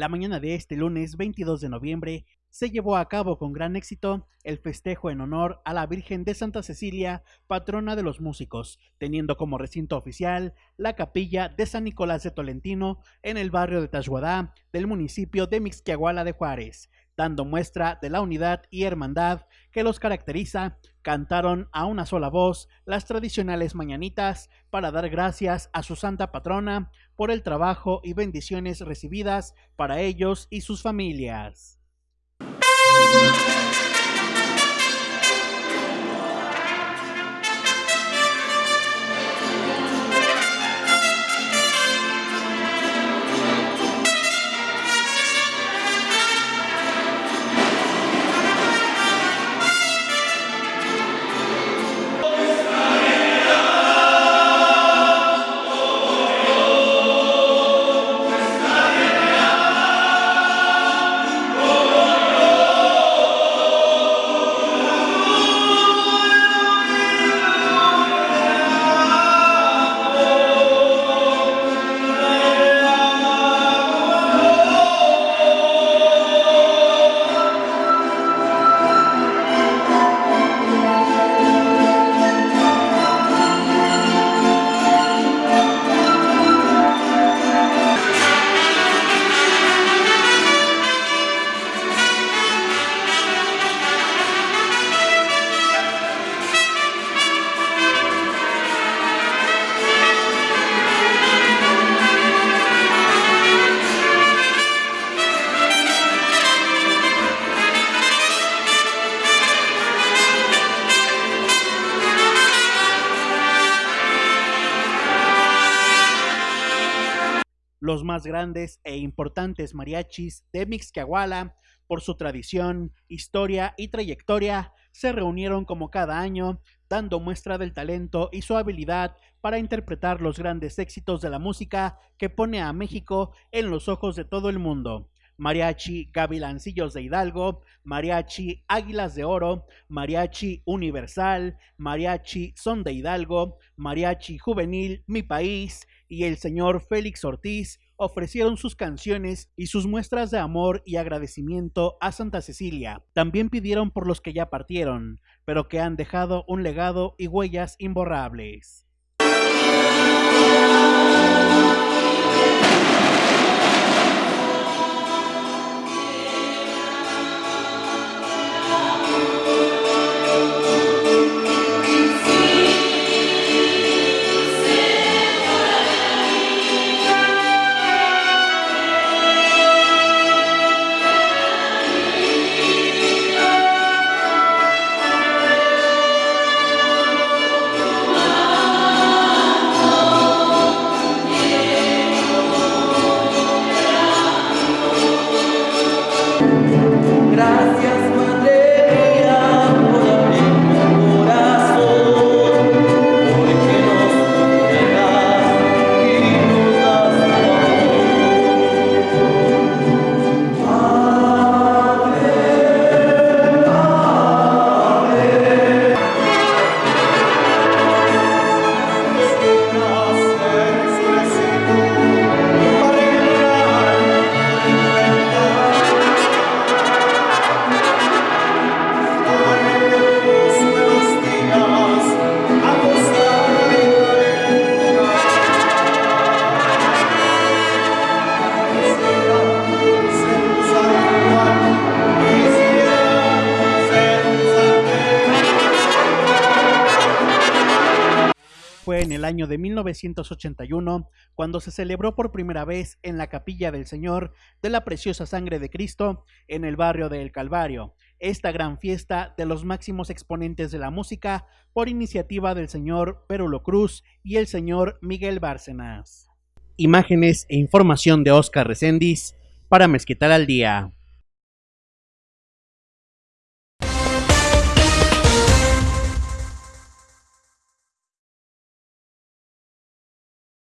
La mañana de este lunes 22 de noviembre se llevó a cabo con gran éxito el festejo en honor a la Virgen de Santa Cecilia, patrona de los músicos, teniendo como recinto oficial la capilla de San Nicolás de Tolentino en el barrio de Tashuadá del municipio de Mixquiahuala de Juárez, dando muestra de la unidad y hermandad que los caracteriza, cantaron a una sola voz las tradicionales mañanitas para dar gracias a su santa patrona por el trabajo y bendiciones recibidas para ellos y sus familias. Los más grandes e importantes mariachis de Mixquiahuala, por su tradición, historia y trayectoria, se reunieron como cada año, dando muestra del talento y su habilidad para interpretar los grandes éxitos de la música que pone a México en los ojos de todo el mundo. Mariachi Gavilancillos de Hidalgo, Mariachi Águilas de Oro, Mariachi Universal, Mariachi Son de Hidalgo, Mariachi Juvenil Mi País y el señor Félix Ortiz ofrecieron sus canciones y sus muestras de amor y agradecimiento a Santa Cecilia. También pidieron por los que ya partieron, pero que han dejado un legado y huellas imborrables. En el año de 1981 cuando se celebró por primera vez en la Capilla del Señor de la Preciosa Sangre de Cristo en el barrio de El Calvario, esta gran fiesta de los máximos exponentes de la música por iniciativa del señor Perulo Cruz y el señor Miguel Bárcenas. Imágenes e información de Oscar Recendis para Mezquital al Día.